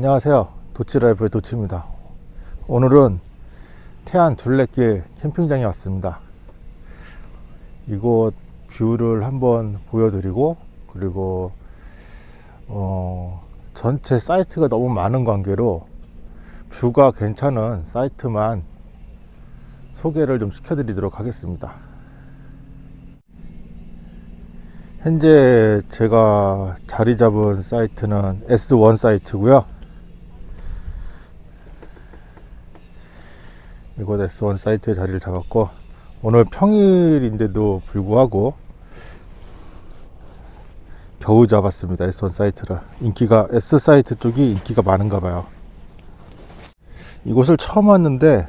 안녕하세요. 도치라이프의 도치입니다. 오늘은 태안 둘레길 캠핑장에 왔습니다. 이곳 뷰를 한번 보여드리고 그리고 어, 전체 사이트가 너무 많은 관계로 뷰가 괜찮은 사이트만 소개를 좀 시켜드리도록 하겠습니다. 현재 제가 자리 잡은 사이트는 S1 사이트고요 이곳 S1 사이트에 자리를 잡았고 오늘 평일인데도 불구하고 겨우 잡았습니다 S1 사이트를. 인기가 S 사이트 쪽이 인기가 많은가 봐요. 이곳을 처음 왔는데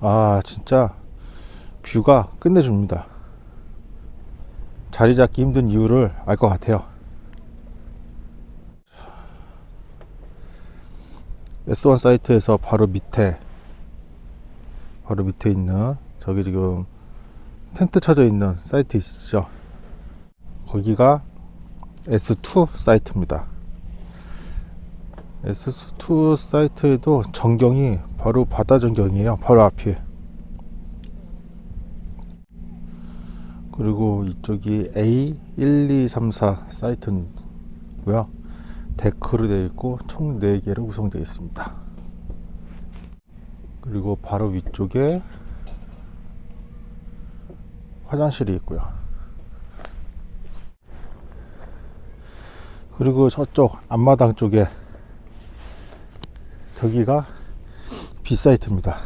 아 진짜 뷰가 끝내줍니다. 자리 잡기 힘든 이유를 알 것 같아요. S1 사이트에서 바로 밑에 바로 밑에 있는 저기 지금 텐트 쳐져 있는 사이트 있으시죠? 거기가 S2 사이트입니다. S2 사이트에도 전경이 바로 바다 전경이에요. 바로 앞에 그리고 이쪽이 A1234 사이트고요. 데크로 되어 있고 총 4개로 구성되어 있습니다 그리고 바로 위쪽에 화장실이 있고요. 그리고 저쪽 앞마당 쪽에 저기가 B사이트입니다.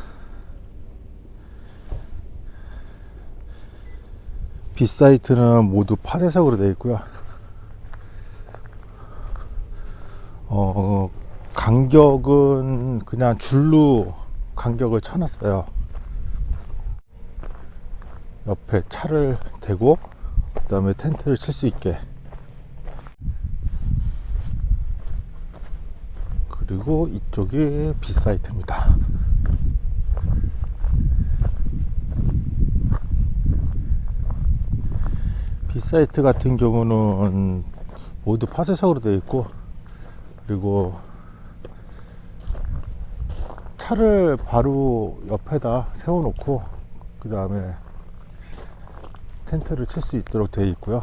B사이트는 모두 파대석으로 되어 있고요. 어, 간격은 그냥 줄로 간격을 쳐놨어요. 옆에 차를 대고 그 다음에 텐트를 칠 수 있게. 그리고 이쪽이 B사이트입니다. B사이트 같은 경우는 모두 파쇄석으로 되어 있고 그리고 차를 바로 옆에다 세워 놓고 그 다음에 텐트를 칠 수 있도록 되어 있고요.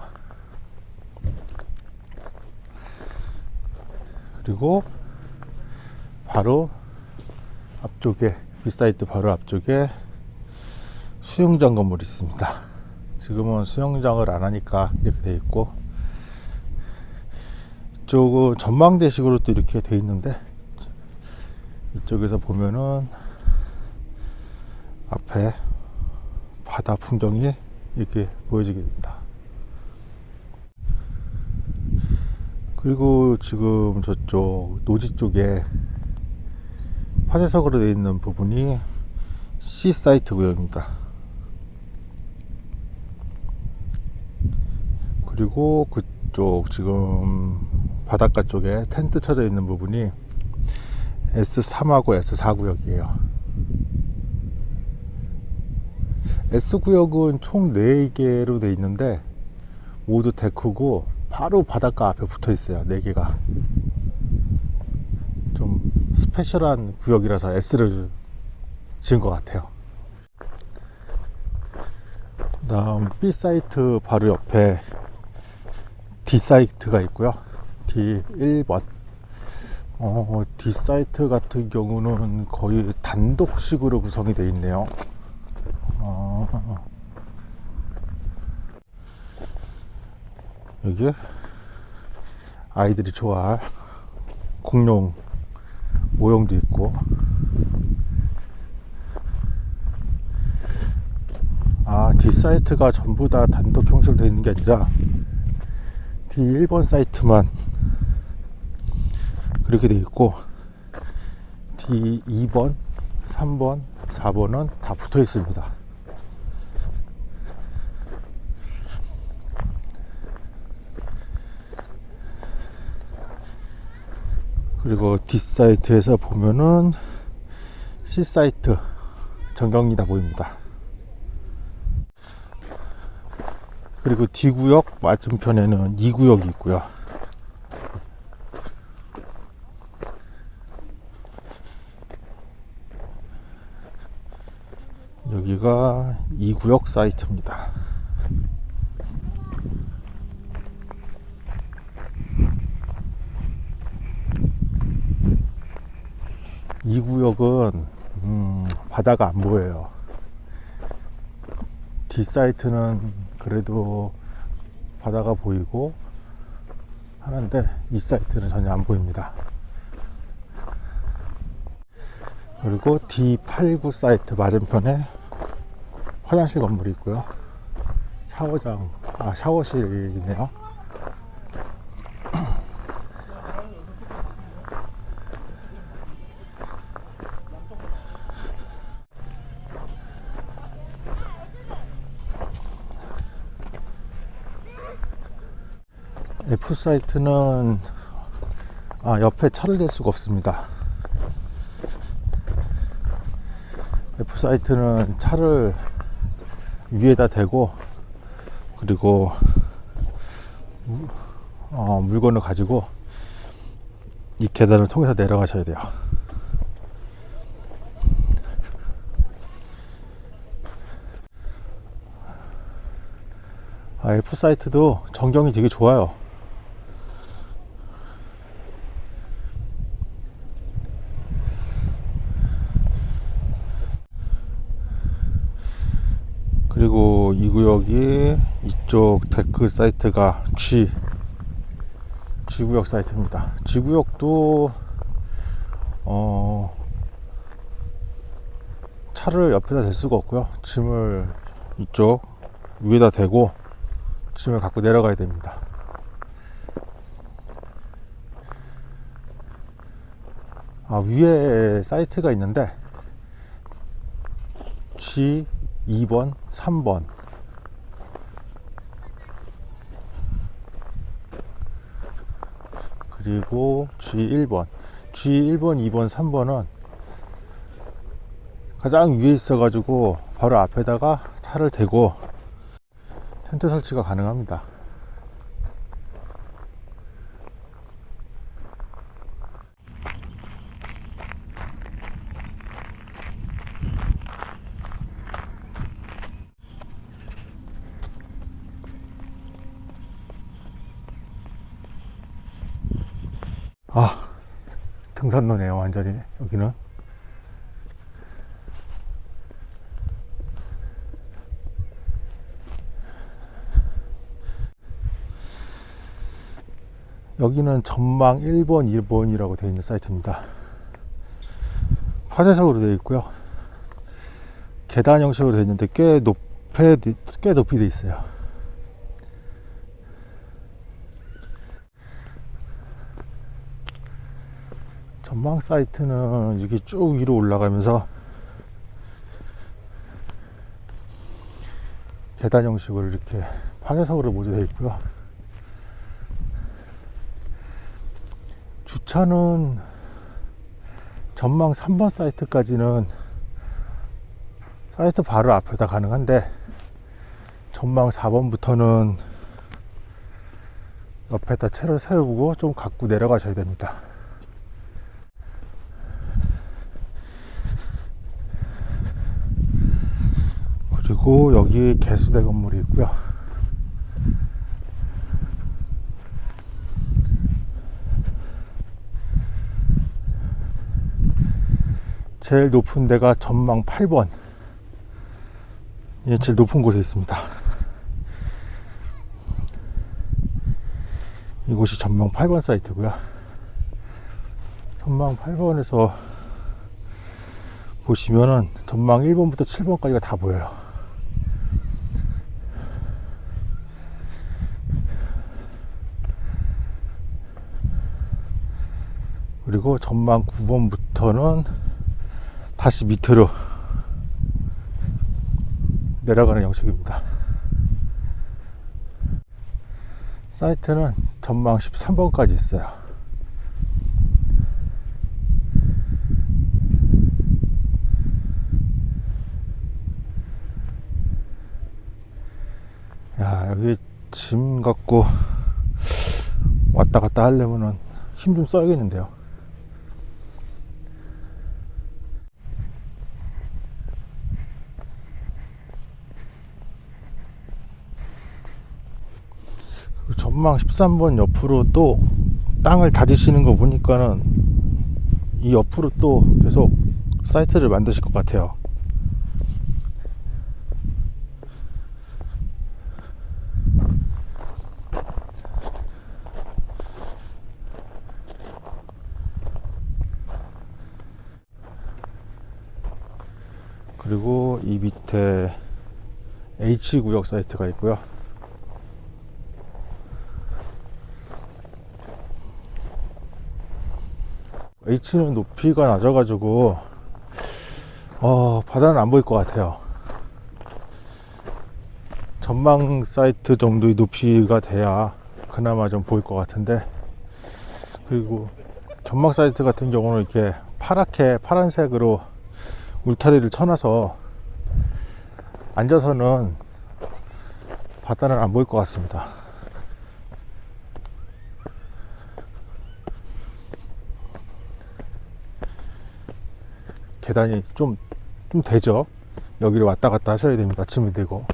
그리고 바로 앞쪽에 B사이트 바로 앞쪽에 수영장 건물이 있습니다. 지금은 수영장을 안 하니까 이렇게 되어 있고 이쪽은 전망대식으로 또 이렇게 되어 있는데 이쪽에서 보면은 앞에 바다 풍경이 이렇게 보여지게 됩니다. 그리고 지금 저쪽 노지 쪽에 파쇄석으로 되어 있는 부분이 C 사이트 구역입니다. 그리고 그쪽 지금 바닷가 쪽에 텐트 쳐져 있는 부분이 S3하고 S4 구역이에요. S 구역은 총 4개로 되어 있는데 모두 데크고 바로 바닷가 앞에 붙어 있어요 4개가. 좀 스페셜한 구역이라서 S를 지은 것 같아요. 그 다음 B 사이트 바로 옆에 D 사이트가 있고요. D 1번 어, D 사이트 같은 경우는 거의 단독식으로 구성이 되어 있네요. 어, 여기 아이들이 좋아할 공룡 모형도 있고. 아 D 사이트가 전부 다 단독 형식으로 되어 있는 게 아니라 D 1번 사이트만 그렇게 되어 있고 D 2번 3번 4번은 다 붙어 있습니다. 그리고 D사이트에서 보면은 C사이트 전경이 다 보입니다. 그리고 D구역 맞은편에는 2구역이 있고요 여기가 2구역 사이트입니다. 이 구역은 음, 바다가 안 보여요. D 사이트는 그래도 바다가 보이고 하는데 이 사이트는 전혀 안 보입니다. 그리고 D89 사이트 맞은편에 화장실 건물이 있고요. 샤워장, 아, 샤워실이네요. F 사이트는 아, 옆에 차를 댈 수가 없습니다. F 사이트는 차를 위에다 대고 그리고 무- 어, 물건을 가지고 이 계단을 통해서 내려가셔야 돼요. 아, F 사이트도 전경이 되게 좋아요. 그리고 이 구역 이 이쪽 데크 사이트가 G G구역 사이트입니다. G구역도 어 차를 옆에다 댈 수가 없고요. 짐을 이쪽 위에다 대고 짐을 갖고 내려가야 됩니다. 아 위에 사이트가 있는데 G 2번, 3번. 그리고 G1번. G1번, 2번, 3번은 가장 위에 있어 가지고 바로 앞에다가 차를 대고 텐트 설치가 가능합니다. 아, 등산로네요, 완전히. 여기는. 여기는 전망 1번, 2번이라고 되어 있는 사이트입니다. 화재석으로 되어 있고요. 계단 형식으로 되어 있는데 꽤 높게, 꽤 높이 되어 있어요. 전망 사이트는 이렇게 쭉 위로 올라가면서 계단 형식으로 이렇게 파괴석으로 모두 되어 있고요. 주차는 전망 3번 사이트까지는 사이트 바로 앞에다 가능한데 전망 4번부터는 옆에다 채를 세우고 좀 갖고 내려가셔야 됩니다. 그리고 여기 개수대 건물이 있고요. 제일 높은 데가 전망 8번. 예, 제일 높은 곳에 있습니다. 이곳이 전망 8번 사이트고요. 전망 8번에서 보시면은 전망 1번부터 7번까지가 다 보여요. 그리고 전망 9번부터는 다시 밑으로 내려가는 형식입니다. 사이트는 전망 13번까지 있어요. 야, 여기 짐 갖고 왔다 갔다 하려면은 힘 좀 써야겠는데요. 전망 13번 옆으로 또 땅을 다지시는 거 보니까는 이 옆으로 또 계속 사이트를 만드실 것 같아요. 그리고 이 밑에 H 구역 사이트가 있고요. H는 높이가 낮아가지고 어, 바다는 안 보일 것 같아요. 전망 사이트 정도의 높이가 돼야 그나마 좀 보일 것 같은데 그리고 전망 사이트 같은 경우는 이렇게 파랗게 파란색으로 울타리를 쳐놔서 앉아서는 바다는 안 보일 것 같습니다. 계단이 좀, 좀 되죠? 여기를 왔다 갔다 하셔야 됩니다. 아침이 되고.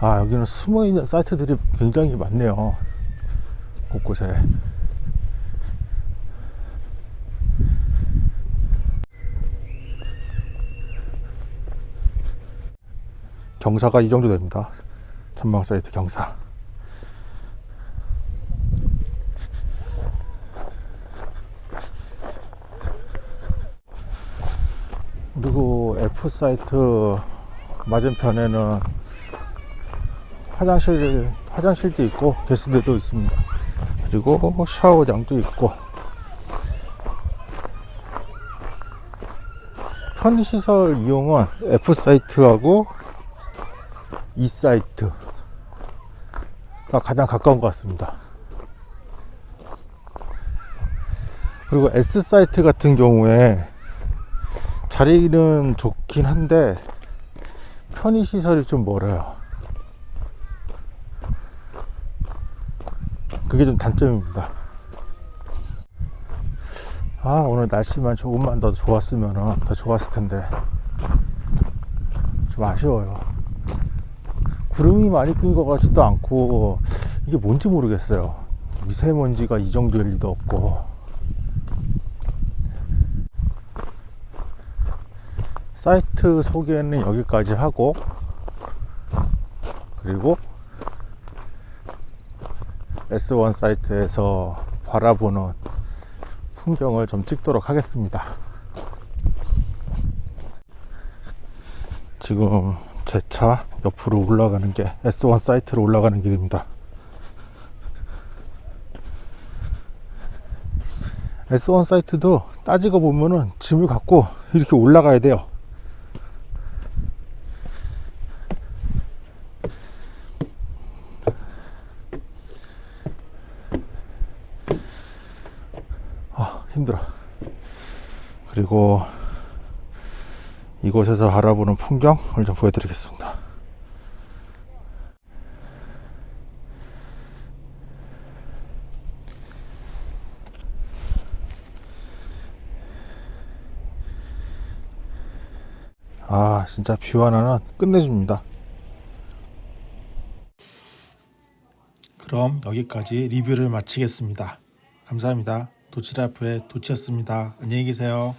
아, 여기는 숨어 있는 사이트들이 굉장히 많네요. 곳곳에. 경사가 이 정도 됩니다. 전망 사이트 경사. 그리고 F 사이트 맞은편에는 화장실 화장실도 있고 게스트도 있습니다. 그리고 샤워장도 있고 편의시설 이용은 F 사이트하고 이 사이트가 가장 가까운 것 같습니다. 그리고 S 사이트 같은 경우에 자리는 좋긴 한데 편의시설이 좀 멀어요. 그게 좀 단점입니다. 아, 오늘 날씨만 조금만 더 좋았으면 더 좋았을 텐데. 좀 아쉬워요. 구름이 많이 낀 것 같지도 않고, 이게 뭔지 모르겠어요. 미세먼지가 이 정도일 리도 없고. 사이트 소개는 여기까지 하고, 그리고 S1 사이트에서 바라보는 풍경을 좀 찍도록 하겠습니다. 지금 제 차 옆으로 올라가는 게 S1 사이트로 올라가는 길입니다. S1 사이트도 따지고 보면은 짐을 갖고 이렇게 올라가야 돼요. 아, 힘들어. 그리고 이곳에서 바라보는 풍경을 좀 보여드리겠습니다. 아, 진짜 뷰 하나는 끝내줍니다. 그럼 여기까지 리뷰를 마치겠습니다. 감사합니다. 도치라프의 도치였습니다. 안녕히 계세요.